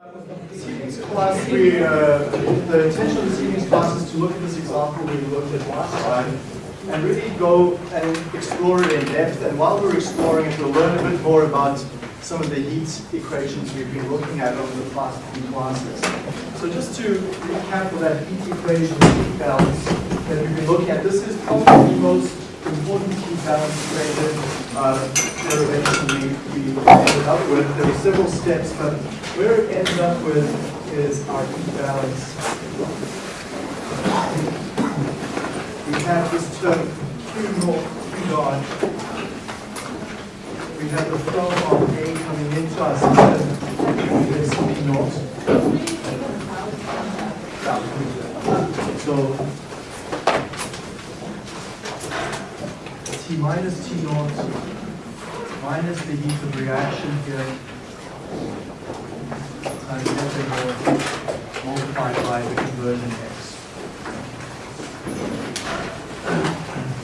Class, we, uh, the intention of this evening's class is to look at this example we looked at last time and really go and explore it in depth. And while we're exploring it, we'll learn a bit more about some of the heat equations we've been looking at over the past few classes. So just to recap for that heat equation, heat balance that we've been looking at, this is probably the most important heat balance equation Uh, derivation we, we ended up with. There were several steps, but where it ends up with is our balance. We have this term Q naught, Q dot. We have the flow of A coming into our system, this P naught. So T minus T naught minus the heat of reaction here times naught multiplied by the conversion x.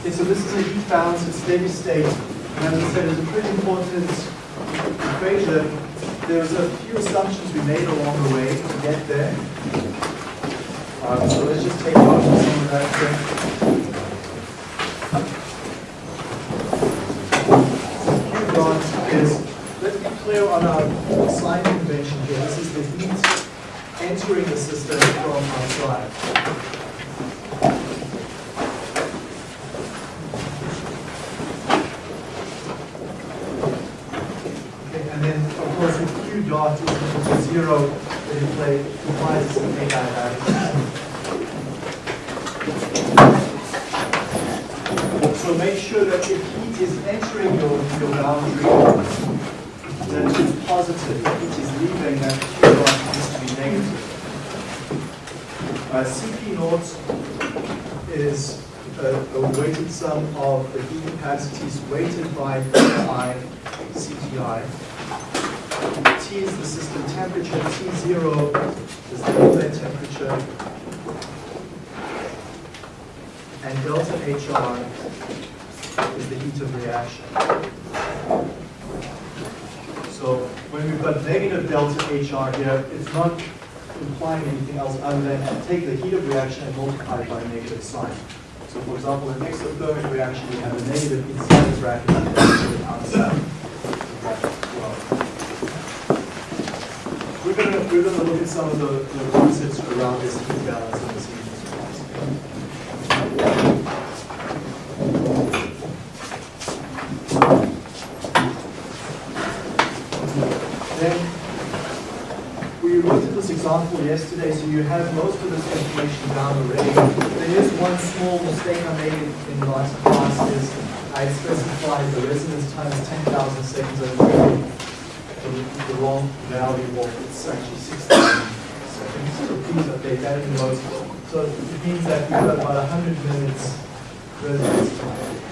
Okay, so this is a heat balance at steady state. And as I said, it's a pretty important equation. There's a few assumptions we made along the way to get there. Um, so let's just take off some of that dot is, let's be clear on our slide convention here. This is the heat entering the system from outside. Okay, and then of course Q dot is equal to zero, it imply- implies it's an adiabatic So make sure that if heat is entering your, your boundary, that it's positive. If heat is leaving, that Q dot needs to be negative. Uh, Cp naught is a, a weighted sum of the heat capacities weighted by I, Cti. T is the system temperature, T0 is the inlet temperature, and delta HR is the heat of reaction. So when we've got negative delta HR here, it's not implying anything else other than take the heat of reaction and multiply it by negative sign. So for example, in exothermic reaction, we have a negative inside the bracket and a positive outside. We're going to we're going to look at some of the, the concepts around this heat balance in this evening's class. Then we looked at this example yesterday, so you have most of this information down already. One small mistake I made in the last class is I specified the residence time as 10,000 seconds and the, the wrong value of it's actually 6,000 seconds. So please update that in the notes. So it means that we've got about 100 minutes residence time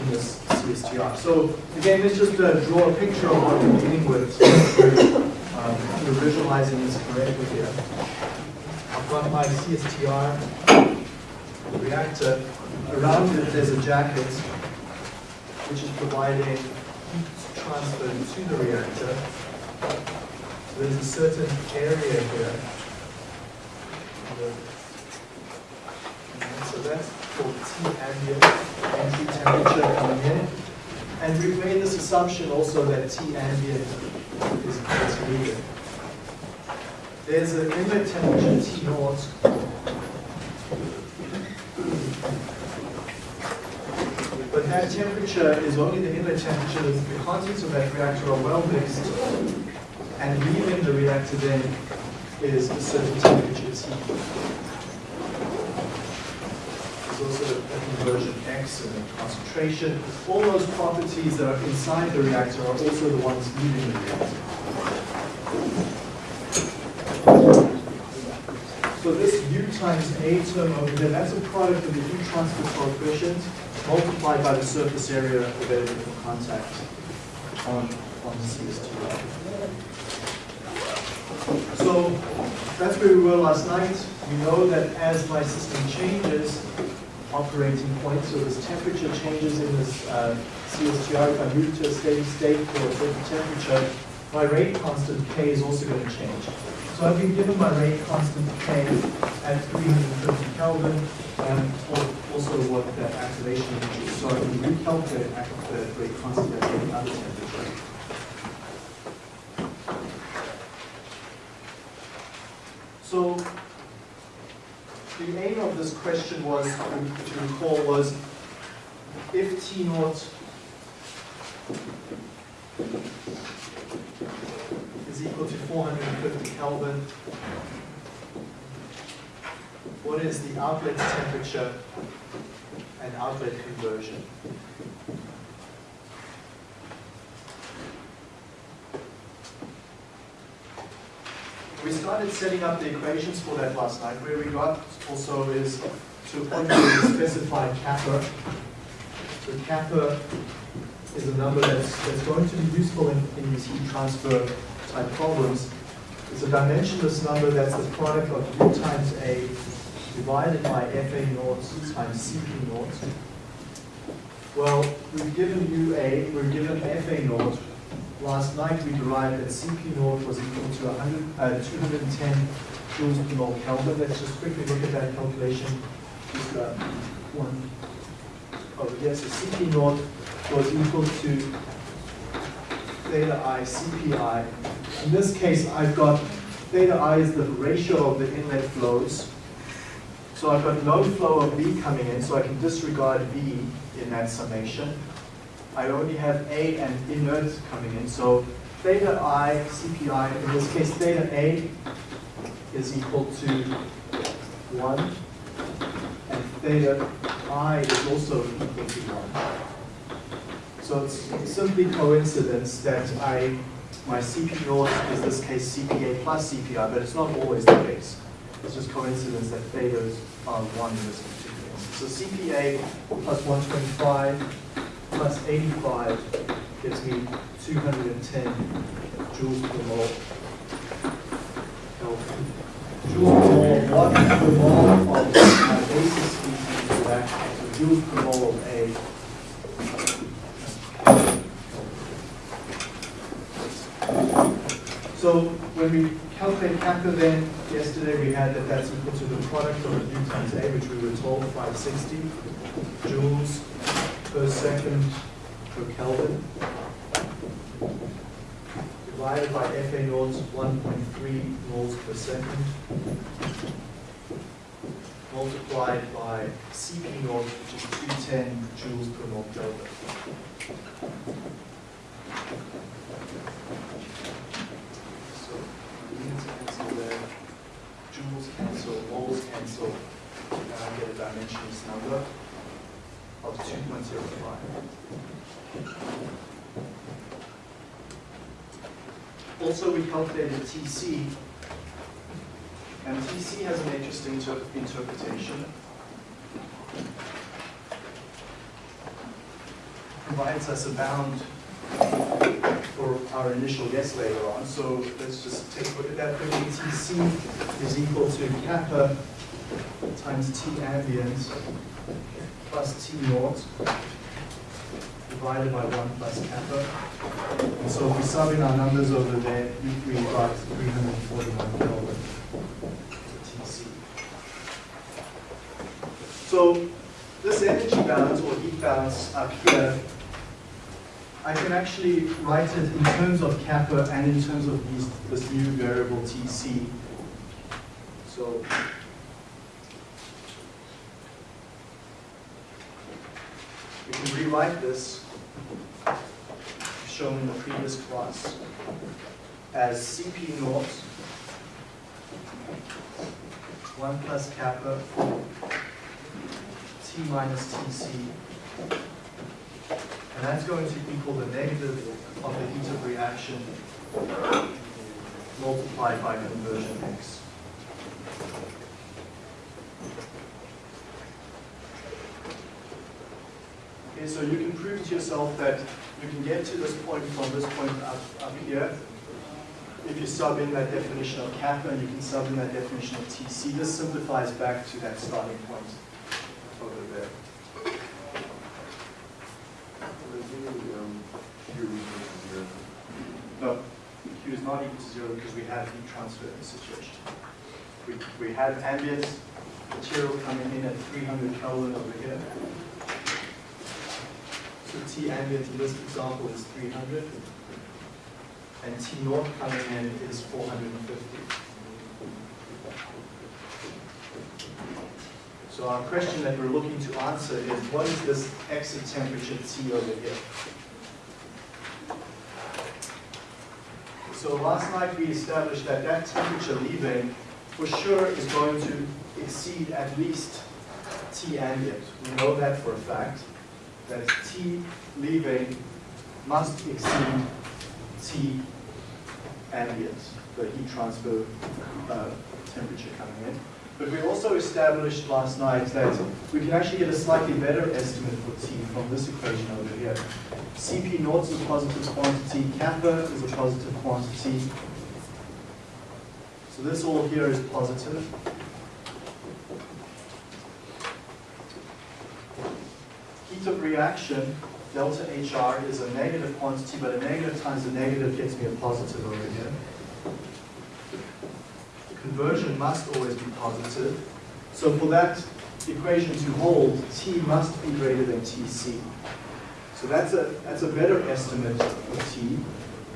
in this CSTR. So again, let's just uh, draw a picture of what we're dealing with. Um, we're visualizing this correctly here. I've my CSTR reactor. Around it, there's a jacket which is providing heat transfer to the reactor. So there's a certain area here. So that's called T ambient entry temperature coming in. And we've made this assumption also that T ambient is, is needed. There's an inlet temperature T naught. But that temperature is only the inlet temperature. The contents of that reactor are well mixed. And leaving the reactor then is a certain temperature T. There's also a conversion X and a concentration. All those properties that are inside the reactor are also the ones leaving the reactor. So this U times A term over there, that's a product of the heat transfer coefficient multiplied by the surface area available for contact on, on the CST. So that's where we were last night. We know that as my system changes, operating point, so this temperature changes in this uh, CSTR. If I move to a steady state for a certain temperature, my rate constant K is also going to change. So I've been given my rate constant K at 350 Kelvin, um, and also what the activation energy is. So I can recalculate the rate constant at any other temperature. So the aim of this question was, to recall, was if T naught equal to 450 Kelvin, what is the outlet temperature and outlet conversion? We started setting up the equations for that last night. Where we got also is to specified kappa. So kappa is a number that's, that's going to be useful in, in these heat transfer type problems. It's a dimensionless number that's the product of U times A divided by FA naught times CP naught. Well, we've given UA, we're given FA naught, Last night we derived that CP naught was equal to 100, uh, 210 joules per mole Kelvin. Let's just quickly look at that calculation. Just uh, one here. So CP naught was equal to theta i CPI. In this case, I've got theta i is the ratio of the inlet flows. So I've got no flow of V coming in, so I can disregard V in that summation. I only have A and inert coming in. So theta I, CPI, in this case theta A is equal to 1, and theta I is also equal to 1. So it's simply coincidence that I my CP naught is this case CPA plus CPI, but it's not always the case. It's just coincidence that thetas are 1 in this particular case. So CPA plus 125 plus 85 gives me 210 joules per mole. Joules per mole, what per mole of my basis species reaction, so joules per mole of A. So when we calculate kappa then, yesterday we had that that's equal to the product of U times A, which we were told 560 joules per second per Kelvin divided by FA naught 1.3 moles per second multiplied by CP naught which is 210 joules per mole Kelvin. So units cancel there, joules cancel, moles cancel, and I get a dimensionless number of 2.05. Also, we calculated TC, and TC has an interesting inter interpretation. Provides us a bound for our initial guess later on. So let's just take a look at that quickly. TC is equal to kappa times T ambient plus T naught divided by 1 plus kappa. And so if we sub in our numbers over there, we got 341 Kelvin TC. So this energy balance or heat balance up here, I can actually write it in terms of kappa and in terms of these, this new variable TC. So We can rewrite this, shown in the previous class, as Cp naught 1 plus kappa T minus Tc. And that's going to equal the negative of the heat of reaction multiplied by conversion x. Okay, so you can prove to yourself that you can get to this point from this point up, up here. If you sub in that definition of kappa and you can sub in that definition of TC, this simplifies back to that starting point over there. No. not equal to zero because we have heat transfer in the situation. We, we have ambient material coming in at 300 Kelvin over here. So T ambient in this example is 300. And T naught coming in is 450. So our question that we're looking to answer is what is this exit temperature T over here? So last night we established that that temperature leaving for sure is going to exceed at least T ambient. We know that for a fact, that T leaving must exceed T ambient, the heat transfer uh, temperature coming in. But we also established last night that we can actually get a slightly better estimate for T from this equation over here. Cp naught is a positive quantity, kappa is a positive quantity. So this all here is positive. Heat of reaction, delta HR, is a negative quantity, but a negative times a negative gets me a positive over here. Conversion must always be positive. So for that equation to hold, T must be greater than Tc. So that's a, that's a better estimate of T.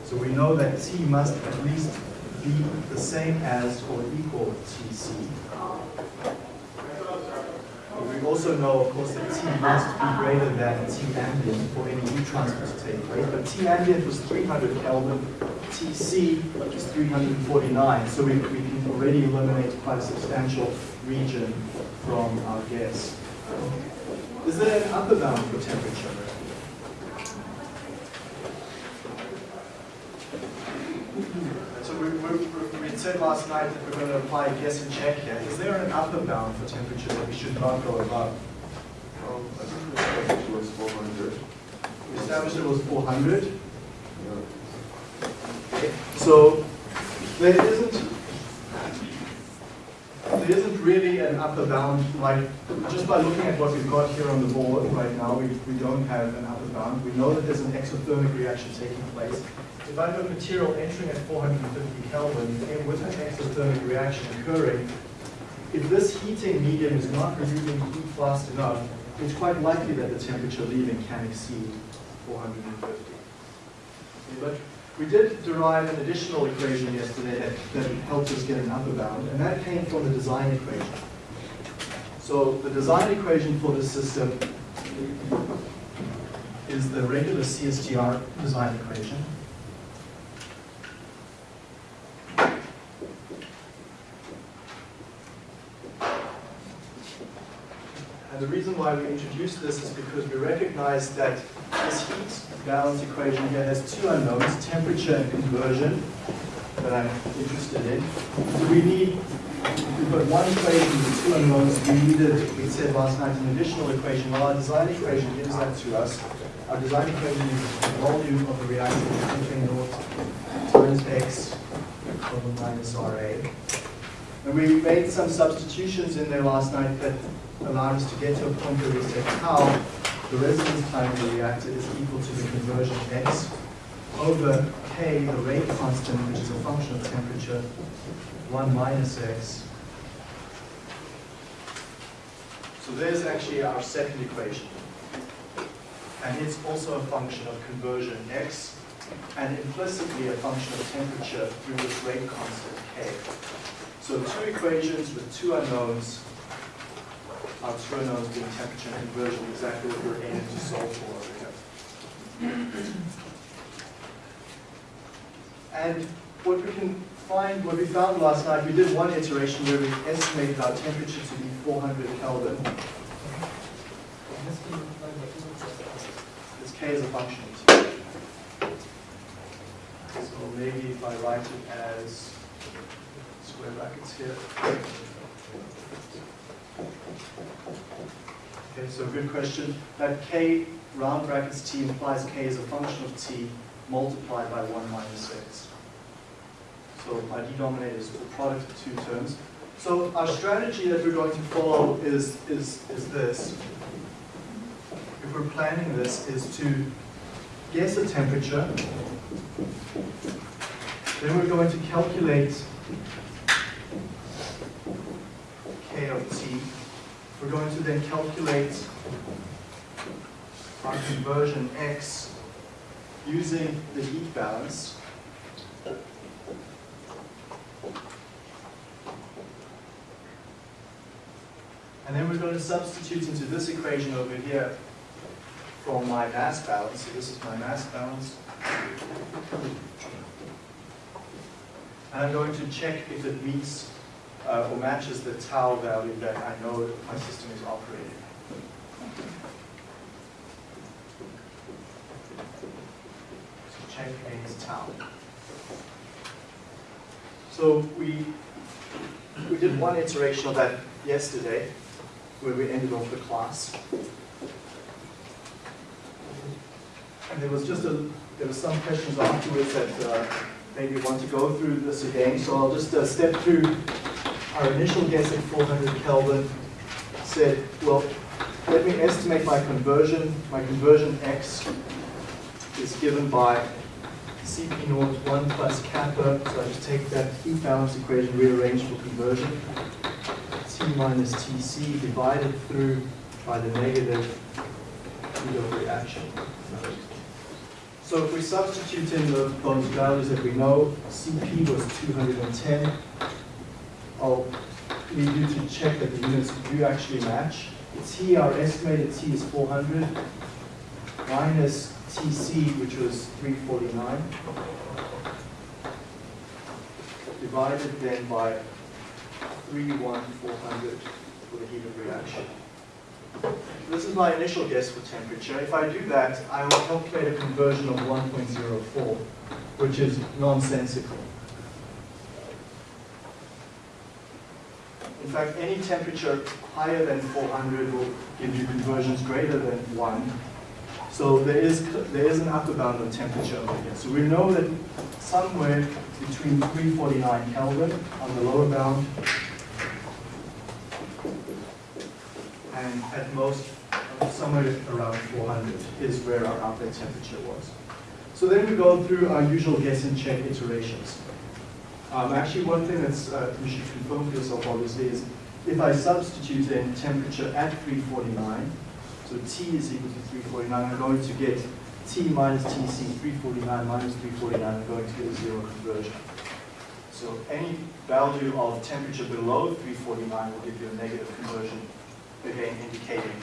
So we know that T must at least be the same as or equal to Tc. Also know, of course, that T must be greater than T ambient for any heat transfer to take place. But T ambient was 300 Kelvin, Tc is 349. So we, we can already eliminate quite a substantial region from our guess. Is there an upper bound for temperature? So we, we, we said last night that we're going to apply guess and check here. Is there an upper bound for temperature that we should not go above? Um, I think the temperature was 400. We established it was 400. Yeah. So there isn't there isn't really an upper bound, like just by looking at what we've got here on the board right now, we, we don't have an upper bound. We know that there's an exothermic reaction taking place. If I have a material entering at 450 Kelvin and with an exothermic reaction occurring, if this heating medium is not removing heat fast enough, it's quite likely that the temperature leaving can exceed 450. We did derive an additional equation yesterday that, that helped us get an upper bound, and that came from the design equation. So the design equation for this system is the regular CSTR design equation. And the reason why we introduced this is because we recognize that this heat balance equation here has two unknowns, temperature and conversion, that I'm interested in. So we need, we've got one equation with two unknowns. We needed, we said last night, an additional equation. Well, our design equation gives that to us. Our design equation is the volume of the reactor, K naught times X over minus RA. And we made some substitutions in there last night that allowed us to get to a point where we said how the residence time of the reactor is equal to the conversion x over k, the rate constant, which is a function of temperature, 1 minus x. So there's actually our second equation. And it's also a function of conversion x, and implicitly a function of temperature through this rate constant k. So two equations with two unknowns, our two unknowns being temperature and conversion, exactly what we're aiming to solve for over here. And what we can find, what we found last night, we did one iteration where we estimated our temperature to be 400 Kelvin. This K is a function. So maybe if I write it as here. Okay, so good question. That K round brackets T implies K is a function of T multiplied by 1 minus x. So my denominator is the product of two terms. So our strategy that we're going to follow is, is, is this. If we're planning this, is to guess a temperature Then we're going to calculate K of T. We're going to then calculate our conversion X using the heat balance. And then we're going to substitute into this equation over here for my mass balance. So this is my mass balance. And I'm going to check if it meets uh, or matches the tau value that I know my system is operating. So check against tau. So we, we did one iteration of that yesterday, where we ended off the class. And there was just a, there were some questions afterwards that uh, maybe want to go through this again. So I'll just uh, step through our initial guess at 400 Kelvin. Said, well, let me estimate my conversion. My conversion X is given by Cp naught 1 plus kappa. So I just take that heat balance equation, rearrange for conversion. T minus Tc divided through by the negative heat of reaction. So if we substitute in the, those values that we know, Cp was 210, I'll need you to check that the units do actually match. T, our estimated T is 400, minus Tc, which was 349, divided then by 31400 for the heat of reaction. This is my initial guess for temperature. If I do that, I will calculate a conversion of 1.04, which is nonsensical. In fact, any temperature higher than 400 will give you conversions greater than 1. So there is, there is an upper bound on temperature over here. So we know that somewhere between 349 Kelvin on the lower bound and at most somewhere around 400 is where our outlet temperature was. So then we go through our usual guess and check iterations. Um, actually, one thing that's uh, you should confirm for yourself obviously is if I substitute in temperature at 349, so T is equal to 349, I'm going to get T minus Tc, 349 minus 349, I'm going to get a zero conversion. So any value of temperature below 349 will give you a negative conversion again indicating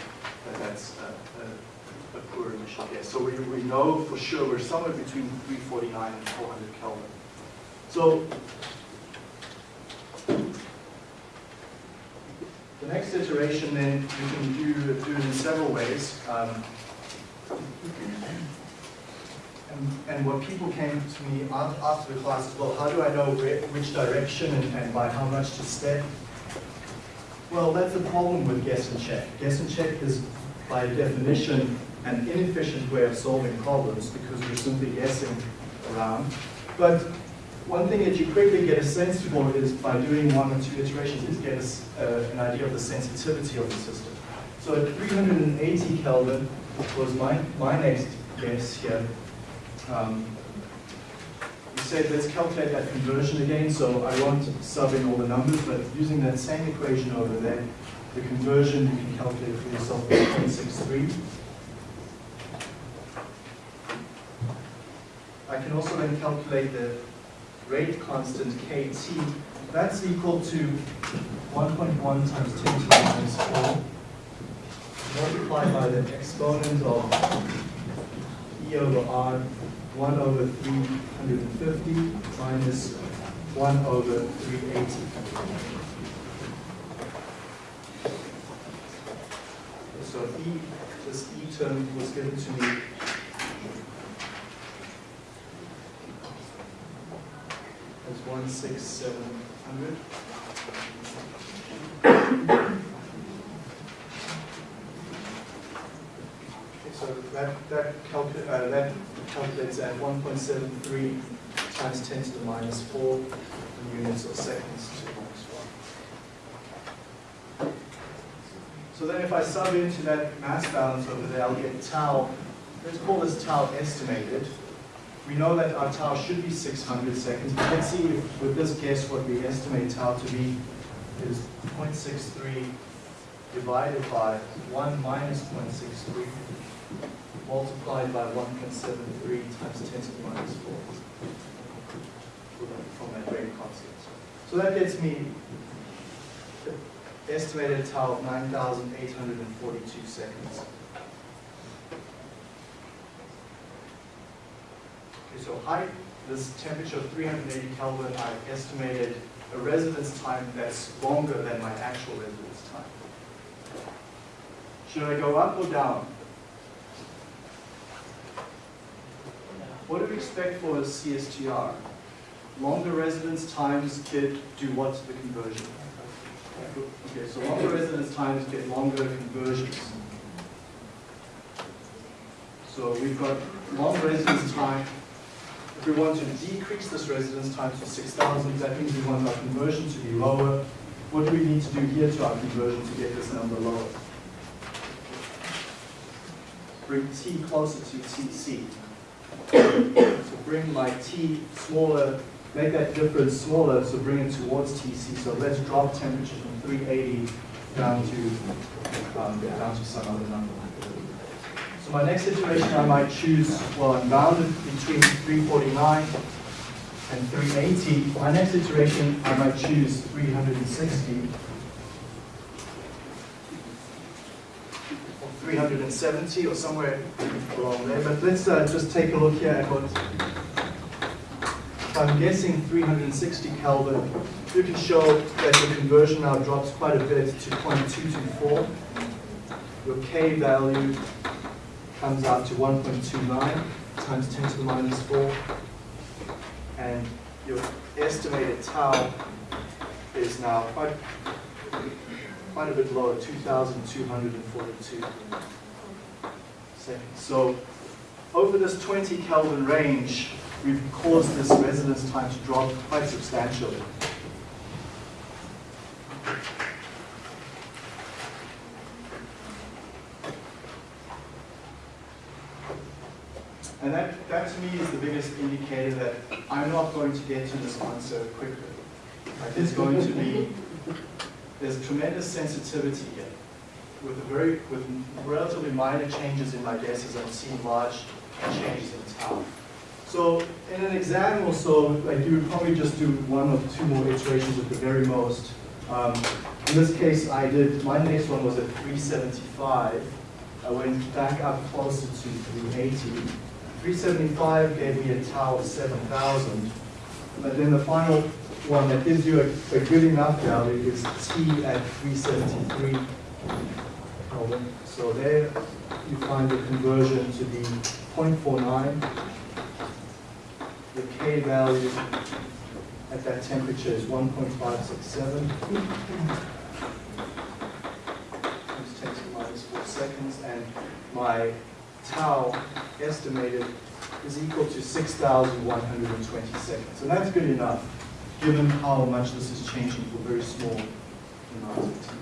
that that's a, a, a, poor initial guess. So we, we know for sure we're somewhere between 349 and 400 Kelvin. So the next iteration then you can do, do it in several ways. Um, and, and what people came to me after the class is, well, how do I know where, which direction and, and by how much to step? Well, that's the problem with guess and check. Guess and check is, by definition, an inefficient way of solving problems because we're simply guessing around. But one thing that you quickly get a sense for is by doing one or two iterations is get uh, an idea of the sensitivity of the system. So at 380 Kelvin was my, my next guess here. Um, we said let's calculate that conversion again, so I won't sub in all the numbers, but using that same equation over there, the conversion you can calculate for yourself is 0.63. I can also then calculate the rate constant kT. That's equal to 1.1 times 10 to the minus 4 multiplied by the exponent of E over R 1 over 350 minus 1 over 380. So E, this E term was given to me as 16700. So that, that, calcu uh, that calculates at 1.73 times 10 to the minus 4 units or seconds to minus 1. So then if I sub into that mass balance over there, I'll get tau, let's call this tau estimated. We know that our tau should be 600 seconds. Let's see if with this guess what we estimate tau to be is 0.63 divided by 1 minus 0.63 multiplied by 1.73 times 10 to the minus 4 from that rate constant. So that gets me estimated tau of 9,842 seconds. So height, this temperature of 380 Kelvin, I've estimated a residence time that's longer than my actual residence time. Should I go up or down? What do we expect for a CSTR? Longer residence times get do what to the conversion? Okay, so longer residence times get longer conversions. So we've got long residence time. We want to decrease this residence time to 6,000, that means we want our conversion to be lower. What do we need to do here to our conversion to get this number lower? Bring t closer to tc. So bring my t smaller, make that difference smaller, so bring it towards tc. So let's drop temperature from 380 down to um, down to some other number. So my next iteration I might choose, well I'm bounded between 349 and 380. My next iteration I might choose 360 or 370 or somewhere along there. But let's uh, just take a look here at what, I'm guessing 360 Kelvin, you can show that the conversion now drops quite a bit to 0.224. Your K value comes out to 1.29 times 10 to the minus 4. And your estimated tau is now quite, quite a bit lower, 2,242 seconds. So over this 20 Kelvin range, we've caused this residence time to drop quite substantially. And that, that to me is the biggest indicator that I'm not going to get to this answer quickly. Like there's going to be, there's tremendous sensitivity here. With a very, with relatively minor changes in my guesses, I'm seeing large changes in tau. So in an exam or so, like you would probably just do one or two more iterations at the very most. Um, in this case, I did, my next one was at 375. I went back up closer to 380. 375 gave me a tau of 7,000. But then the final one that gives you a, a good enough value is T at 373 Kelvin. So there you find the conversion to be 0.49. The K value at that temperature is 1.567. Just takes minus four seconds, and my tau estimated is equal to 6,120 seconds. And that's good enough, given how much this is changing for very small amounts of time.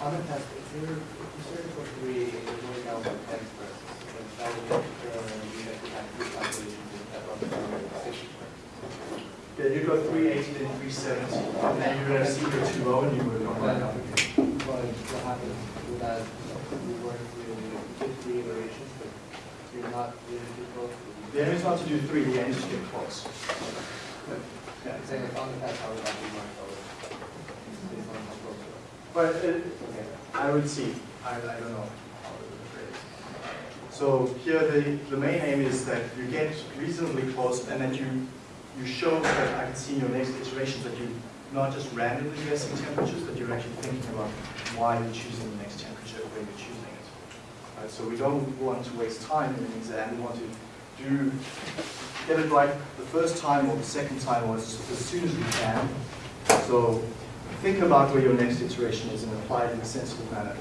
On the test, if you're, if you search for three, you're going down by ten first, then that will make sure you have three calculations and step up to six first. Yeah, you got 380 and 370, and then you're gonna see you're too low oh, and you would go back up again. But what happens with that, we work with fifty iterations, but you're not really too close to The aim is not to do three, the aim is to get close. But Yeah. I'm saying like on the test, how would that be marked out? Based on how close you are. But it, Okay. I would see, I, I don't know how it would phrase. So here the, the main aim is that you get reasonably close and that you, you show that I can see in your next iterations that you're not just randomly guessing temperatures, but you're actually thinking about why you're choosing the next temperature when you're choosing it. So we don't want to waste time in an exam, we want to do, get it right the first time or the second time or as, soon as we can. So think about where your next iteration is and apply it in a sensible manner.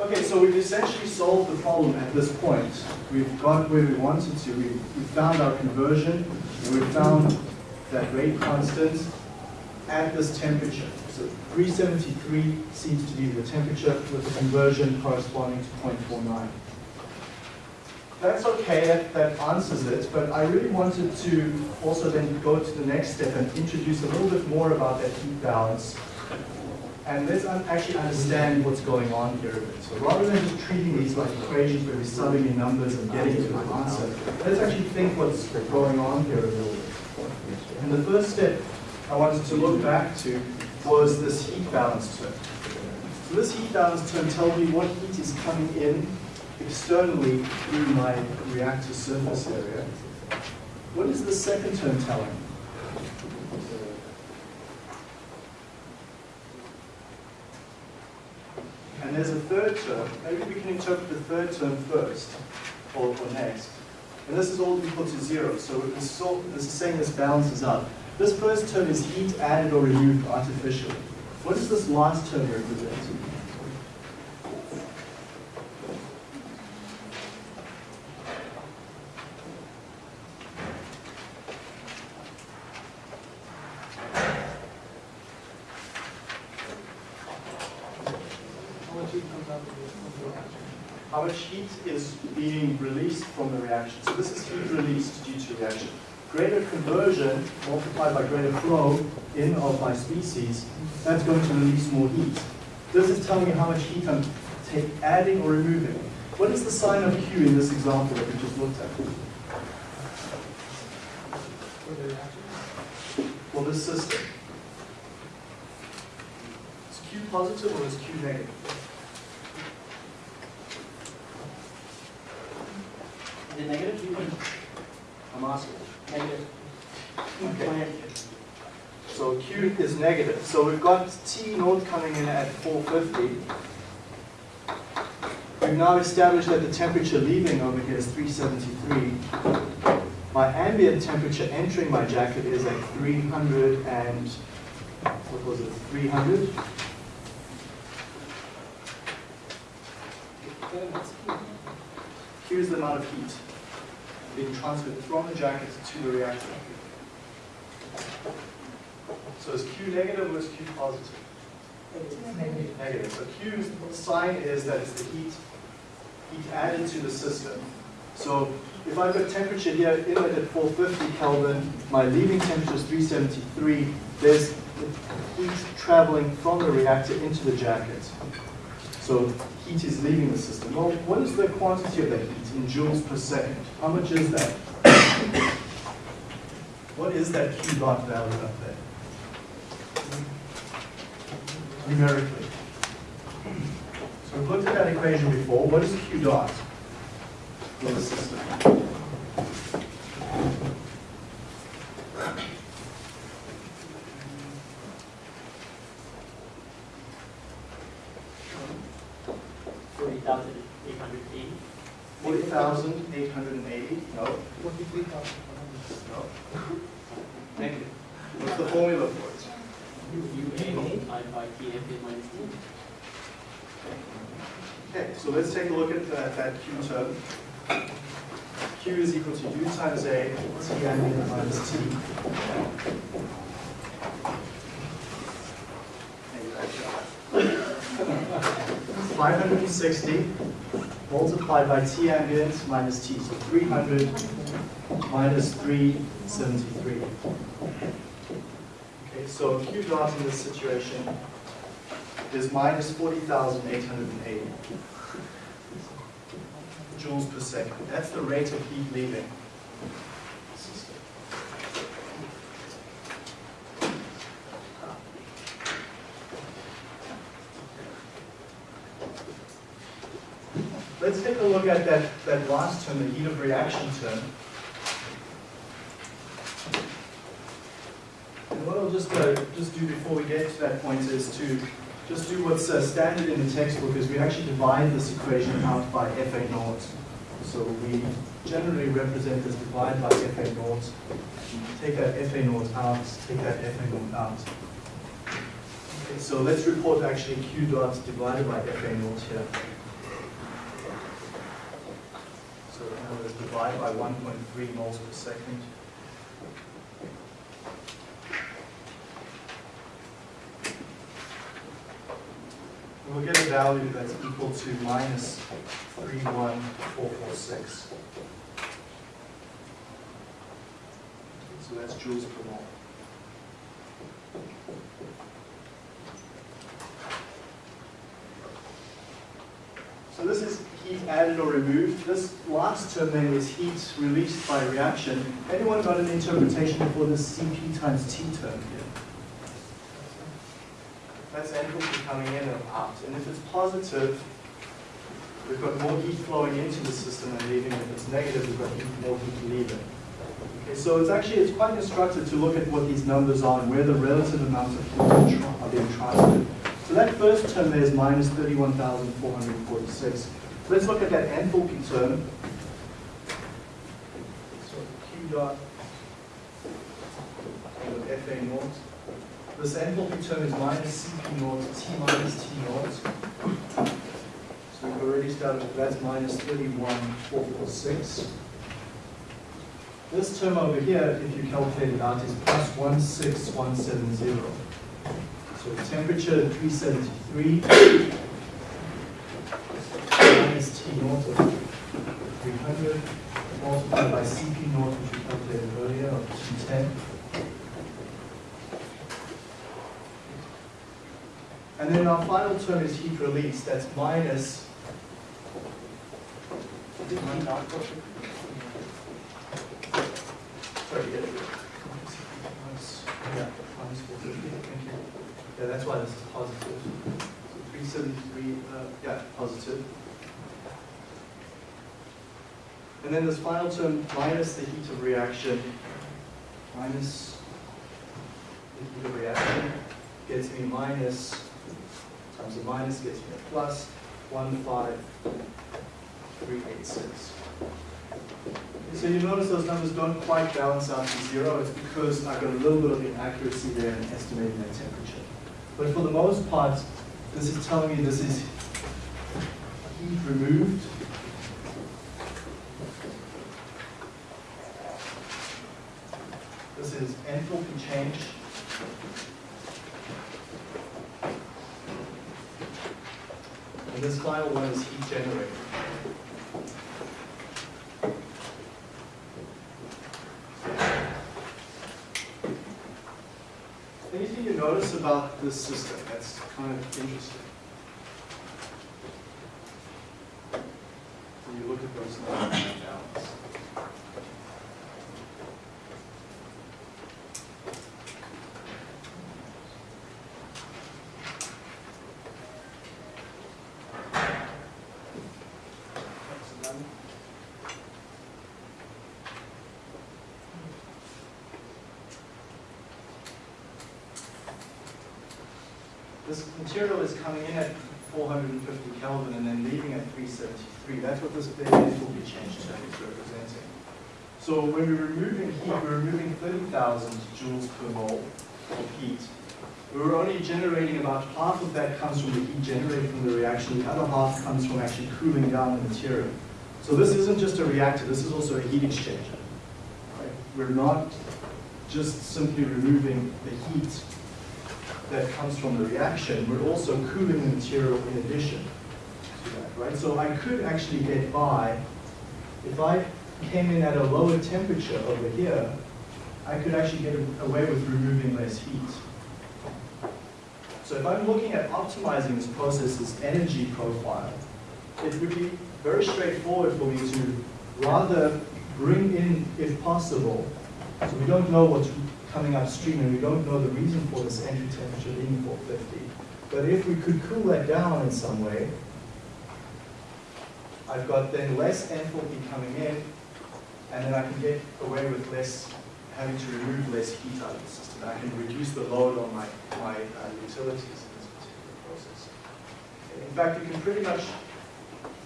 Okay, so we've essentially solved the problem at this point. We've got where we wanted to. We, we found our conversion, and we found that rate constant at this temperature. So 373 seems to be the temperature with the conversion corresponding to 0.49. that's okay, that, that answers it, but I really wanted to also then go to the next step and introduce a little bit more about that heat balance. And let's un- actually understand what's going on here a bit. So rather than just treating these like equations where we're subbing in numbers and getting to an answer, let's actually think what's going on here a little bit. And the first step I wanted to look back to was this heat balance term. So this heat balance term tells me what heat is coming in externally through my reactor surface area. What is the second term telling? And there's a third term. Maybe we can interpret the third term first, or, or next. And this is all equal to zero, so this is, all, this is saying this balances out. This first term is heat added or removed artificially. What does this last term represent? How much heat comes out of the reaction? How much heat is being released from the reaction? So this is heat released due to reaction. Greater conversion multiplied by greater flow in of my species, that's going to release more heat. This is telling me how much heat I'm adding or removing. What is the sign of Q in this example that we just looked at? For this system? Is Q positive or is Q negative? Is it negative? I'm asking. Negative. Okay. So Q is negative. So we've got T naught coming in at 450. We've now established that the temperature leaving over here is 373. My ambient temperature entering my jacket is at 300 and, what was it, 300? Then it's heat. Q is the amount of heat being transferred from the jacket to the reactor. So is Q negative or is Q positive? Negative. Negative. So Q's sign is that it's the heat, heat added to the system. So if I've got temperature here, inlet at 450 Kelvin, my leaving temperature is 373, there's heat traveling from the reactor into the jacket. So heat is leaving the system. Well, what is the quantity of that heat in joules per second? How much is that? What is that Q dot value up there? Numerically. So we've looked at that equation before. What is Q dot for the system? 40,880? No. Forty-three thousand. No. Negative. What's the formula for it? UA multiplied by TFA minus T. Okay, so let's take a look at that, that Q term. Q is equal to U times A, T ambient minus T. Five hundred and sixty multiplied by T ambient minus T, so three hundred minus three seventy-three. Okay, so Q dot in this situation is minus 40,880 joules per second. That's the rate of heat leaving. the system. Let's take a look at that, term, the heat of reaction term. And what I'll just, uh, just do before we get to that point is to just do what's uh, standard in the textbook is we actually divide this equation out by FA naught. So we generally represent this divide by FA naught. Take that FA naught out, take that FA naught out. Okay, so let's report actually Q dot divided by FA naught here. So divide by 1.3 moles per second. We'll get a value that's equal to minus 31446. So that's joules per mole. So this is heat added or removed. This last term then is heat released by reaction. Anyone got an interpretation for this Cp times T term here? That's enthalpy coming in and out. And if it's positive, we've got more heat flowing into the system and leaving. If it's negative, we've got more heat leaving. Okay, so it's actually, it's quite instructive to look at what these numbers are and where the relative amounts of heat are being transferred. So that first term there is minus 31,446. Let's look at that enthalpy term. So Q dot FA naught. This enthalpy term is minus Cp naught, T minus T naught. So we've already started, with that's minus 31,446. This term over here, if you calculate it out, is plus 16170. So temperature 373 minus T naught of 300 multiplied by Cp naught, which we calculated earlier, of 210. And then our final term is heat release, that's minus. Sorry, yeah. Minus- Yeah, minus 450, thank you. Yeah, that's why this is positive. So 373, uh, yeah, positive. And then this final term, minus the heat of reaction, minus the heat of reaction, gets me minus, times the minus gets me a plus, 15386. So you notice those numbers don't quite balance out to zero. It's because I've got a little bit of inaccuracy there in estimating that temperature. But for the most part, this is telling me this is heat removed. This is enthalpy change. And this final one is heat generated. Anything you notice about this system that's kind of interesting? When you look at those numbers and balance. That's done. This material is coming in at 450 Kelvin and then leaving at 373. That's what this big enthalpy change term is representing. So when we're removing heat, we're removing 30,000 joules per mole of heat. We're only generating about half of that comes from the heat generated from the reaction. The other half comes from actually cooling down the material. So this isn't just a reactor, this is also a heat exchanger. Right? We're not just simply removing the heat that comes from the reaction, we're also cooling the material in addition to that, right? So I could actually get by, if I came in at a lower temperature over here, I could actually get away with removing less heat. So if I'm looking at optimizing this process's energy profile, it would be very straightforward for me to rather bring in, if possible, so we don't know what's coming upstream and we don't know the reason for this entry temperature being 450. But if we could cool that down in some way, I've got then less enthalpy coming in, and then I can get away with less, having to remove less heat out of the system. I can reduce the load on my, my uh, utilities in this particular process. In fact, you can pretty much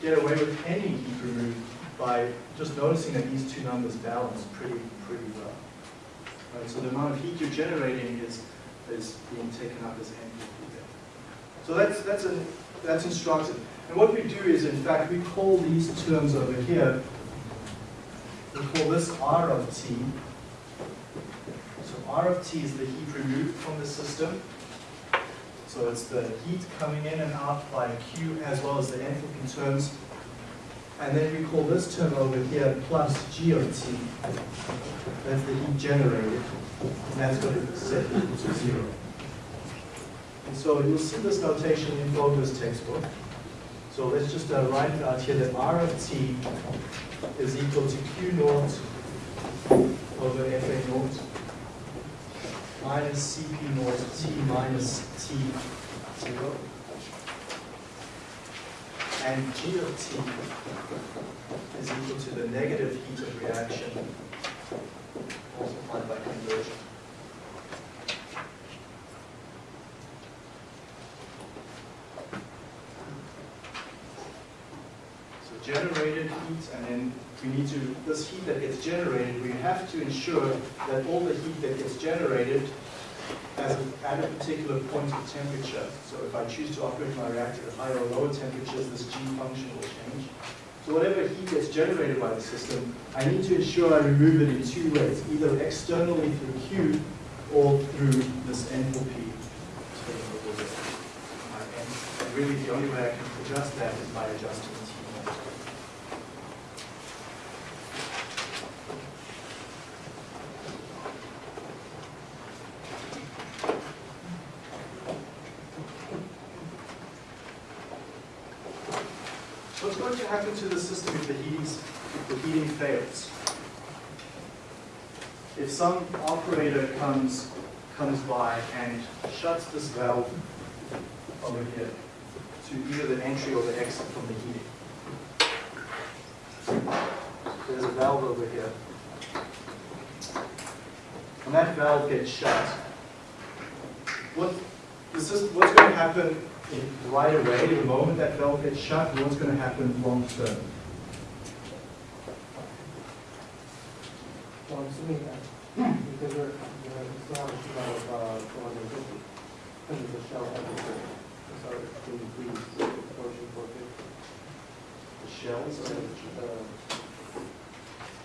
get away with any heat removed by just noticing that these two numbers balance pretty, pretty well. Right, so the amount of heat you're generating is, is being taken up as enthalpy there. So that's, that's, a, that's instructive. And what we do is, in fact, we call these terms over here, we call this R of T. So R of T is the heat removed from the system. So it's the heat coming in and out by Q as well as the enthalpy terms. And then we call this term over here plus G of T. That's the heat generated. And that's going to set equal to zero. And so you'll see this notation in Fogler's textbook. So let's just uh, write out here that R of T is equal to Q naught over FA naught minus Cp naught T minus T zero. And G of T is equal to the negative heat of reaction multiplied by conversion. So generated heat, and then we need to, this heat that gets generated, we have to ensure that all the heat that gets generated as at a particular point of temperature. So if I choose to operate my reactor at higher or lower temperatures, this G function will change. So whatever heat gets generated by the system, I need to ensure I remove it in two ways, either externally through Q or through this enthalpy And really, the only way I can adjust that is by adjusting T naught. What's going to happen to the system if the heating, heating fails? If some operator comes, comes by and shuts this valve over here to either the entry or the exit from the heating. There's a valve over here. When that valve gets shut, what, this what's going to happen right away, the moment that valve gets shut, what's going to happen long term? So I'm assuming that, because we're, we're still have a sheet of, uh, four hundred fifty, because it's a shell temperature, so it's to increase approaching four fifty. The shells, So,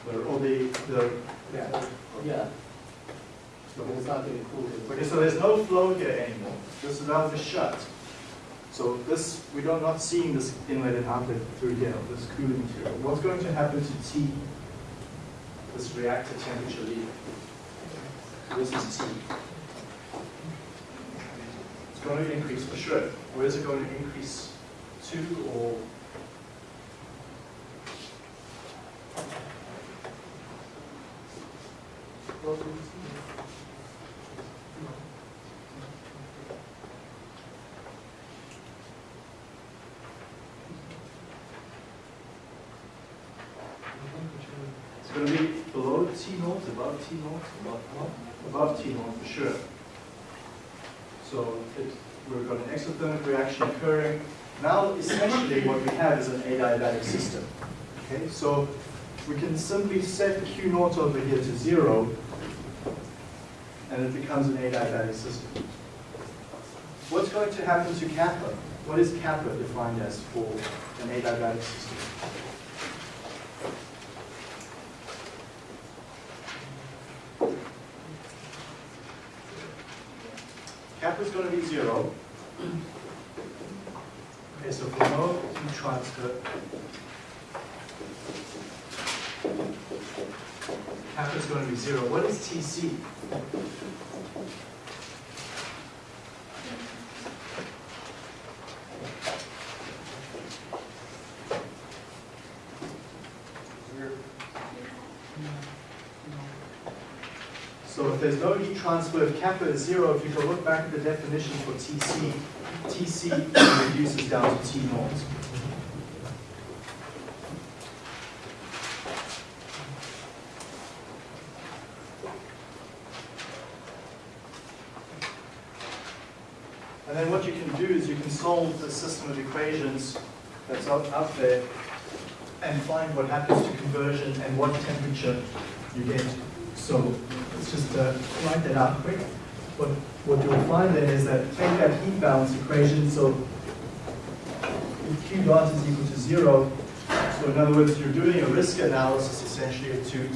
or uh, the, or the, the, yeah, yeah, so it's not getting cooled. okay, so there's no flow here anymore. This valve is shut. So this, we are not seeing this inlet and outlet through here, this cooling material. What's going to happen to T, this reactor temperature leader? This is T. It's going to increase for sure. Where is it going to increase to or? It's going to be below T T naught, above, above T naught for sure. So it, we've got an exothermic reaction occurring. Now essentially what we have is an adiabatic system. Okay, so we can simply set Q naught over here to zero and it becomes an adiabatic system. What's going to happen to kappa? What is kappa defined as for an adiabatic system? Kappa is to be zero. Okay, so for no heat transfer, kappa is going to be zero. What is TC? So if there's no heat transfer, if kappa is zero, if you go look back at the definition for TC, TC reduces down to T naught. And then what you can do is you can solve the system of equations that's out there and find what happens to conversion and what temperature you get. So just to write that out quick. What, what you'll find then is that take that heat balance equation, so if Q dot is equal to zero, so in other words, you're doing a risk analysis essentially to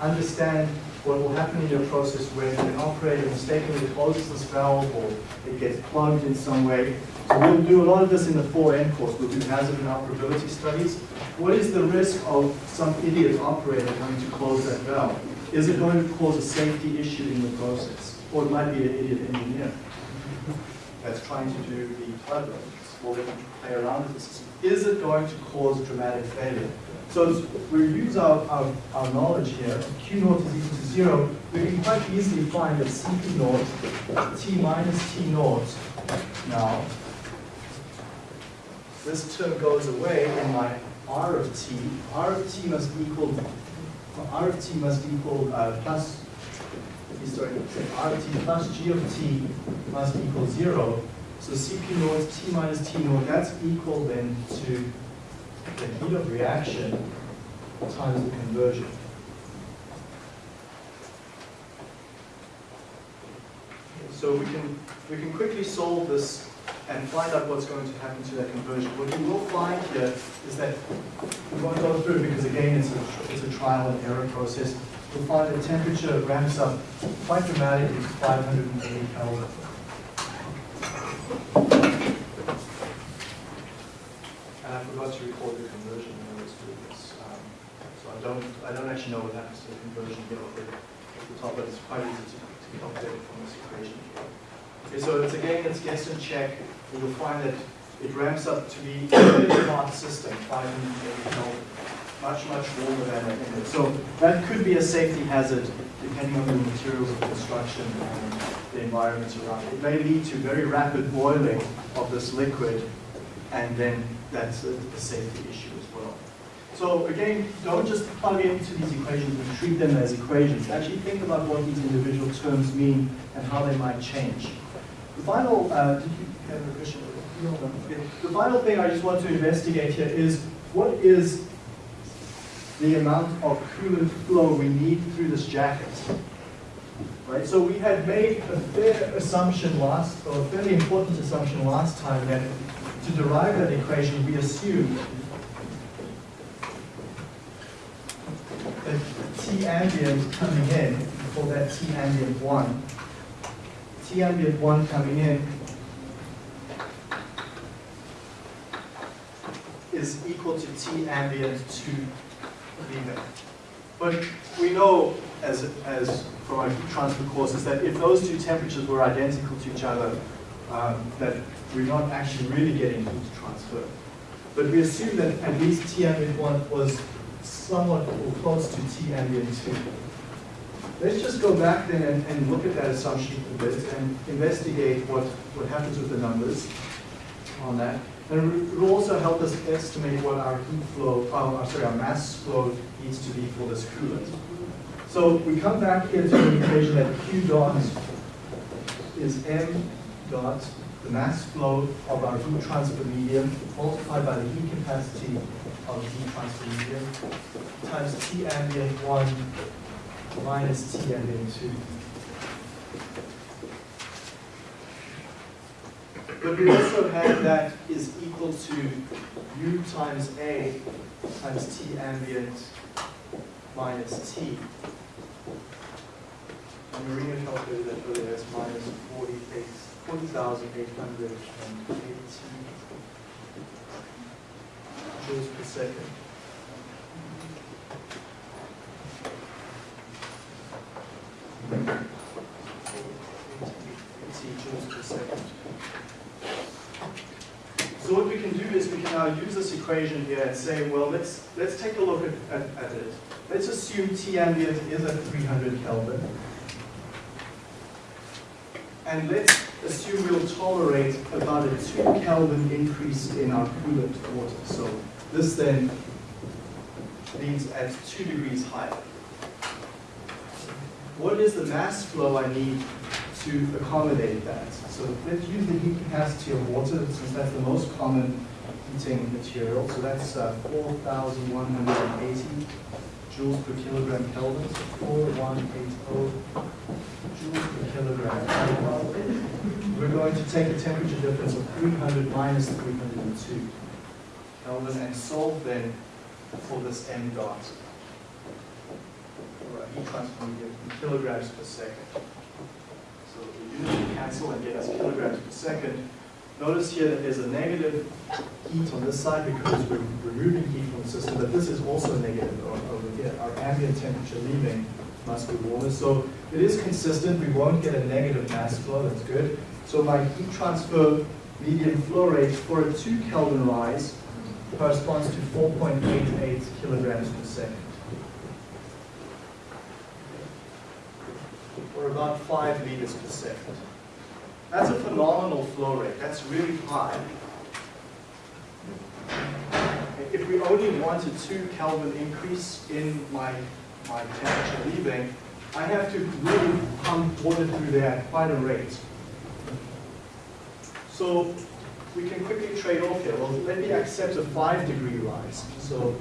understand what will happen in your process when an operator mistakenly closes this valve or it gets plugged in some way. So we'll do a lot of this in the 4N course. We'll do hazard and operability studies. What is the risk of some idiot operator having to close that valve? Is it going to cause a safety issue in the process? Or it might be an idiot engineer that's trying to do the clever, or they play around with the system. Is it going to cause dramatic failure? So we use our, our, our knowledge here, Q naught is equal to zero, we can quite easily find that Cp naught, T minus T naught, now, this term goes away in my R of T, R of T must equal, R of T must equal uh, plus sorry, R of t plus g of t must equal zero. So Cp naught t minus t naught, that's equal then to the heat of reaction times the conversion. So we can, we can quickly solve this and find out what's going to happen to that conversion. What you will find here is that, we won't go through because again, it's a, it's a trial and error process you'll find the temperature ramps up quite dramatically to 580 Kelvin. And I forgot to record the conversion when I was doing this. Um, so I don't, I don't actually know what happens to the conversion here at the, top, but it's quite easy to, to calculate from this equation. Okay, so it's again, it's guess and check. And you'll find that it ramps up to be a hot system, 580 Kelvin much, much warmer than it. So that could be a safety hazard depending on the materials of construction and the environment around it. It may lead to very rapid boiling of this liquid and then that's a, a safety issue as well. So again, don't just plug into these equations and treat them as equations. Actually think about what these individual terms mean and how they might change. The final, uh? The final thing I just want to investigate here is what is the amount of coolant flow we need through this jacket. Right, so we had made a fair assumption last, or a fairly important assumption last time that to derive that equation, we assumed that T ambient coming in, for that T ambient 1, T ambient 1 coming in is equal to T ambient 2 leaving. But we know, as, as from our transfer courses, that if those two temperatures were identical to each other, um, that we're not actually really getting heat transfer. But we assume that at least T ambient 1 was somewhat or close to T ambient 2. Let's just go back then and, and look at that assumption a bit and investigate what, what happens with the numbers on that. And it will also help us estimate what our heat flow, oh, sorry, our mass flow needs to be for this coolant. So we come back here to the equation that Q dot is M dot, the mass flow of our heat transfer medium, multiplied by the heat capacity of the heat transfer medium, times T ambient 1 minus T ambient 2. But we also have that is equal to U times A times T ambient minus T. And Marina calculated that earlier as minus 48 40,880 joules joules per second. So what we can do is we can now use this equation here and say, well, let's, let's take a look at, at, at it. Let's assume T ambient is at 300 Kelvin. And let's assume we'll tolerate about a 2 Kelvin increase in our coolant water. So this then leads at 2 degrees higher. What is the mass flow I need to accommodate that? So let's use the heat capacity of water, since that's the most common heating material. So that's uh, 4,180 joules per kilogram Kelvin. 4180 joules per kilogram Kelvin. We're going to take a temperature difference of 300 minus 302 Kelvin and solve then for this m dot heat transfer medium in kilograms per second. So the units cancel and get us kilograms per second. Notice here that there's a negative heat on this side because we're removing heat from the system, but this is also negative over here. Our ambient temperature leaving must be warmer. So it is consistent. We won't get a negative mass flow. That's good. So my heat transfer medium flow rate for a 2 Kelvin rise corresponds to 4.88 kilograms per second. Or about 5 liters per second. That's a phenomenal flow rate. That's really high. If we only want a 2 Kelvin increase in my, my temperature leaving, I have to really pump water through there at quite a rate. So we can quickly trade off here. Well, let me accept a 5 degree rise. So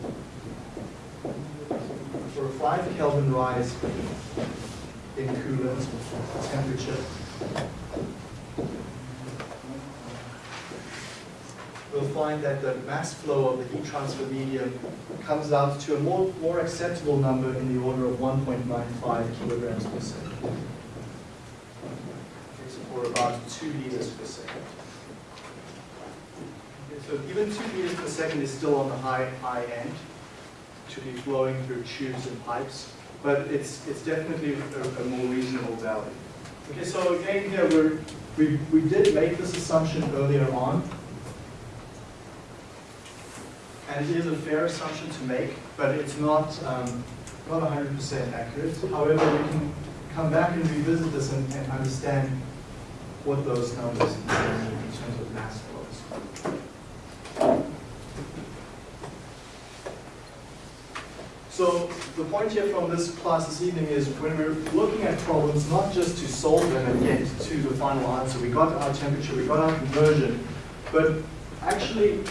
for a 5 Kelvin rise in coolant temperature, we'll find that the mass flow of the heat transfer medium comes out to a more, more acceptable number in the order of 1.95 kilograms per second. Or about 2 liters per second. So even 2 liters per second is still on the high, high end to be flowing through tubes and pipes, but it's, it's definitely a, a more reasonable value. Okay, so again here, we're, we, we did make this assumption earlier on, and it is a fair assumption to make, but it's not, um, not 100% accurate. However, we can come back and revisit this and, and understand what those numbers mean in terms of mass flows. So the point here from this class this evening is when we're looking at problems, not just to solve them and get to the final answer, we got our temperature, we got our conversion, but actually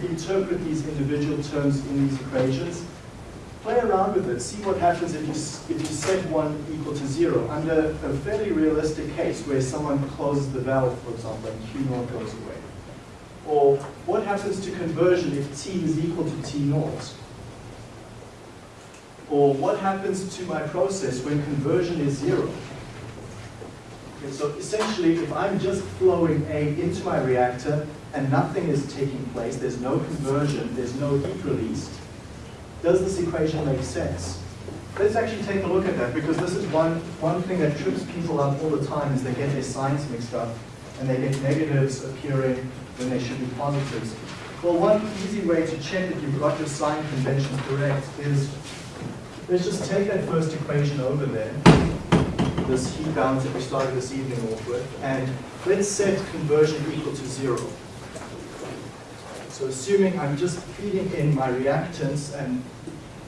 interpret these individual terms in these equations, play around with it, see what happens if you, if you set one equal to zero. Under a fairly realistic case where someone closes the valve, for example, and Q naught goes away. Or what happens to conversion if T is equal to T naught? Or what happens to my process when conversion is zero? Okay, so essentially, if I'm just flowing A into my reactor and nothing is taking place, there's no conversion, there's no heat released, does this equation make sense? Let's actually take a look at that because this is one, one thing that trips people up all the time is they get their signs mixed up and they get negatives appearing when they should be positives. Well, one easy way to check that you've got your sign conventions correct is, let's just take that first equation over there, this heat balance that we started this evening off with, and let's set conversion equal to zero. So assuming I'm just feeding in my reactants and,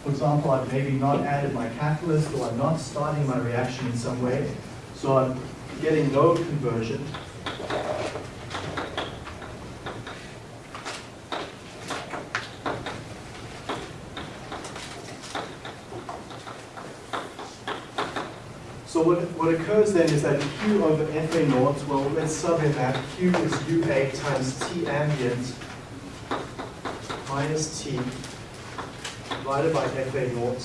for example, I've maybe not added my catalyst or I'm not starting my reaction in some way, so I'm getting no conversion. So what, occurs then is that Q over FA naught, well, let's sub in that. Q is UA times T ambient minus T divided by FA naught.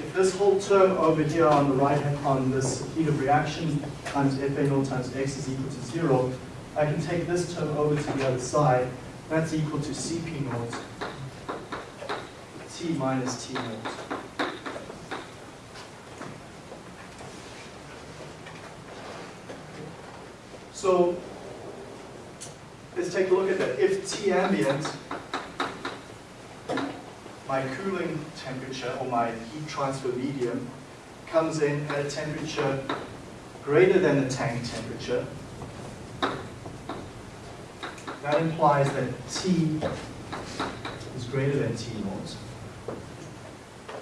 If this whole term over here on the right hand, on this heat of reaction times FA naught times X is equal to zero, I can take this term over to the other side. That's equal to Cp naught T minus T naught. So let's take a look at that. If T ambient, my cooling temperature or my heat transfer medium comes in at a temperature greater than the tank temperature, that implies that T is greater than T naught.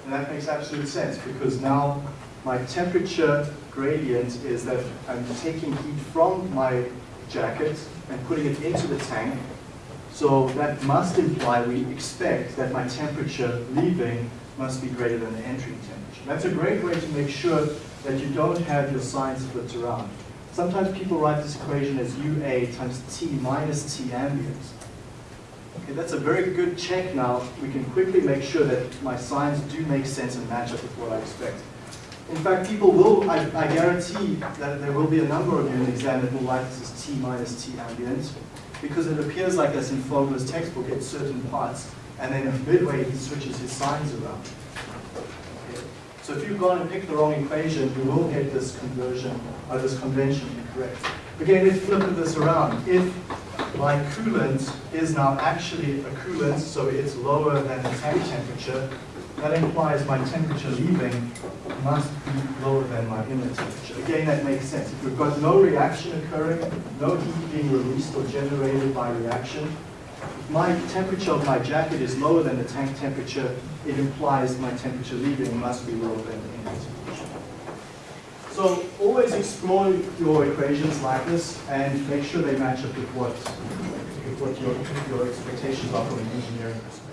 And that makes absolute sense because now my temperature gradient is that I'm taking heat from my jacket and putting it into the tank. So that must imply we expect that my temperature leaving must be greater than the entering temperature. That's a great way to make sure that you don't have your signs flipped around. Sometimes people write this equation as UA times T minus T ambient. Okay, that's a very good check now. We can quickly make sure that my signs do make sense and match up with what I expect. In fact, people will, I, I guarantee that there will be a number of you in the exam that will write this as T minus T ambient, because it appears like this in Fogler's textbook at certain parts, and then midway he switches his signs around. So if you've gone and picked the wrong equation, you will get this conversion, or this convention incorrect. Again, let's flip this around. If my coolant is now actually a coolant, so it's lower than the tank temperature, that implies my temperature leaving must be lower than my inner temperature. Again, that makes sense. If we've got no reaction occurring, no heat being released or generated by reaction, my temperature of my jacket is lower than the tank temperature, it implies my temperature leaving must be lower than the inlet temperature. So always explore your equations like this and make sure they match up with what, with what your, your expectations are from an engineering perspective.